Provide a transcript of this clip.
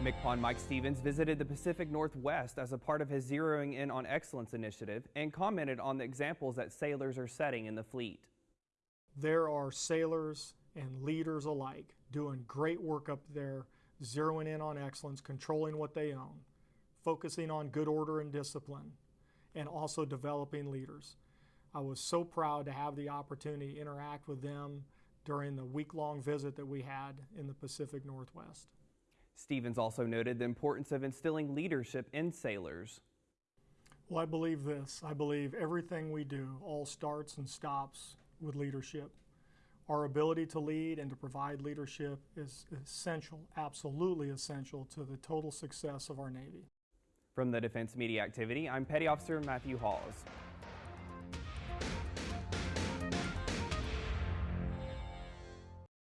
MCPON Mike Stevens visited the Pacific Northwest as a part of his Zeroing In on Excellence initiative and commented on the examples that sailors are setting in the fleet. There are sailors and leaders alike doing great work up there, zeroing in on excellence, controlling what they own, focusing on good order and discipline, and also developing leaders. I was so proud to have the opportunity to interact with them during the week long visit that we had in the Pacific Northwest. Stevens also noted the importance of instilling leadership in sailors. Well, I believe this. I believe everything we do all starts and stops with leadership. Our ability to lead and to provide leadership is essential, absolutely essential to the total success of our Navy. From the Defense Media Activity, I'm Petty Officer Matthew Hawes.